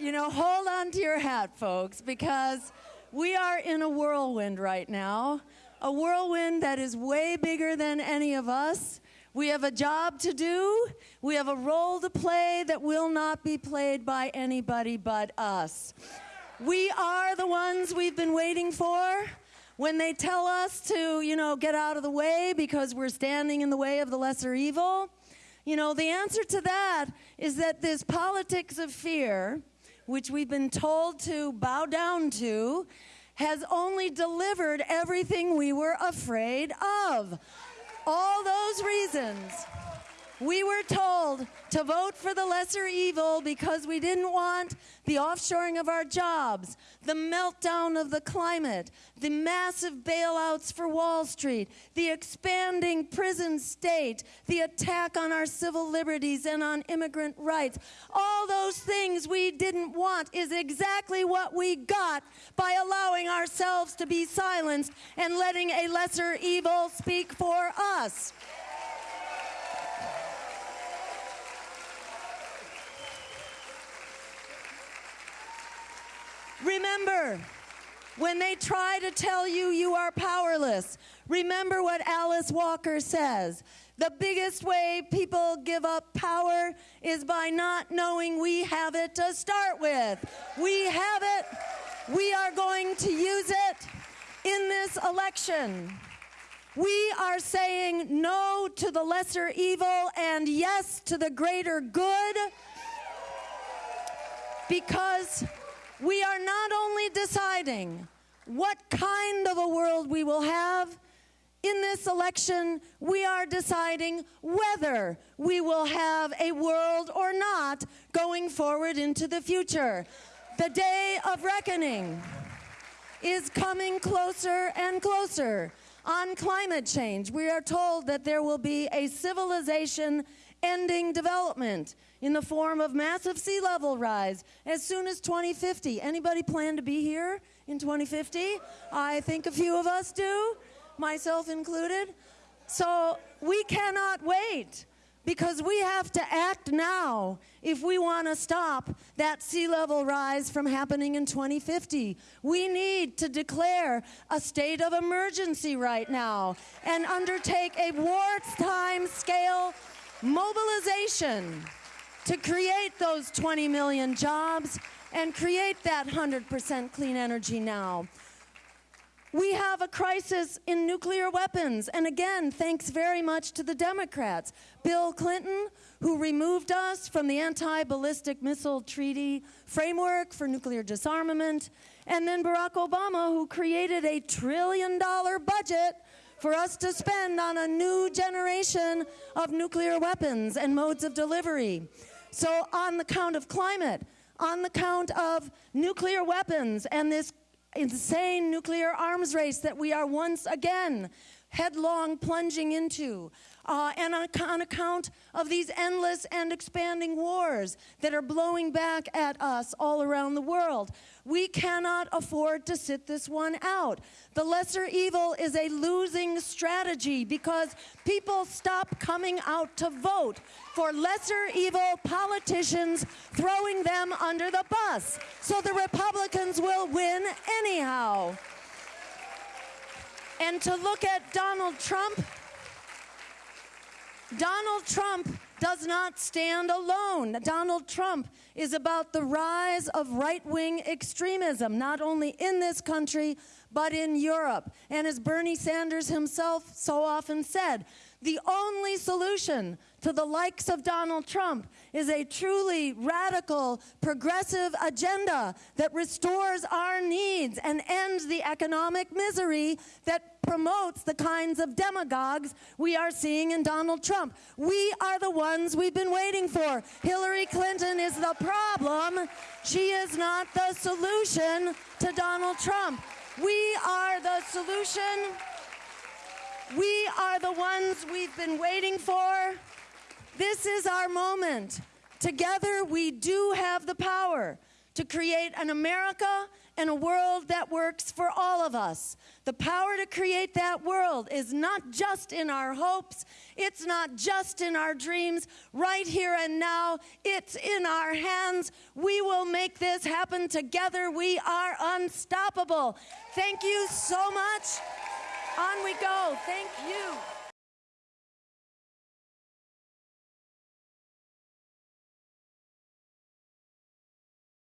you know, hold on to your hat, folks, because we are in a whirlwind right now. A whirlwind that is way bigger than any of us. We have a job to do. We have a role to play that will not be played by anybody but us. We are the ones we've been waiting for. When they tell us to, you know, get out of the way because we're standing in the way of the lesser evil, you know, the answer to that is that this politics of fear, which we've been told to bow down to, has only delivered everything we were afraid of. All those reasons. We were told to vote for the lesser evil because we didn't want the offshoring of our jobs, the meltdown of the climate, the massive bailouts for Wall Street, the expanding prison state, the attack on our civil liberties and on immigrant rights. All those things we didn't want is exactly what we got by allowing ourselves to be silenced and letting a lesser evil speak for us. Remember, when they try to tell you you are powerless, remember what Alice Walker says. The biggest way people give up power is by not knowing we have it to start with. We have it. We are going to use it in this election. We are saying no to the lesser evil and yes to the greater good because we are not only deciding what kind of a world we will have in this election, we are deciding whether we will have a world or not going forward into the future. The day of reckoning is coming closer and closer. On climate change, we are told that there will be a civilization ending development in the form of massive sea level rise as soon as 2050. Anybody plan to be here in 2050? I think a few of us do, myself included. So we cannot wait because we have to act now if we want to stop that sea level rise from happening in 2050. We need to declare a state of emergency right now and undertake a wartime scale mobilization to create those 20 million jobs and create that 100% clean energy now. We have a crisis in nuclear weapons, and again, thanks very much to the Democrats. Bill Clinton, who removed us from the anti ballistic missile treaty framework for nuclear disarmament, and then Barack Obama, who created a trillion dollar budget for us to spend on a new generation of nuclear weapons and modes of delivery. So, on the count of climate, on the count of nuclear weapons and this insane nuclear arms race that we are once again headlong plunging into, uh, and on, on account of these endless and expanding wars that are blowing back at us all around the world. We cannot afford to sit this one out. The lesser evil is a losing strategy because people stop coming out to vote for lesser evil politicians throwing them under the bus. So the Republicans will win anyhow. And to look at Donald Trump, Donald Trump does not stand alone. Donald Trump is about the rise of right wing extremism, not only in this country, but in Europe. And as Bernie Sanders himself so often said, the only solution to the likes of Donald Trump is a truly radical, progressive agenda that restores our needs and ends the economic misery that promotes the kinds of demagogues we are seeing in Donald Trump. We are the ones we've been waiting for. Hillary Clinton is the problem. She is not the solution to Donald Trump. We are the solution. We are the ones we've been waiting for. This is our moment. Together, we do have the power to create an America and a world that works for all of us. The power to create that world is not just in our hopes, it's not just in our dreams, right here and now, it's in our hands. We will make this happen together. We are unstoppable. Thank you so much. On we go. Thank you.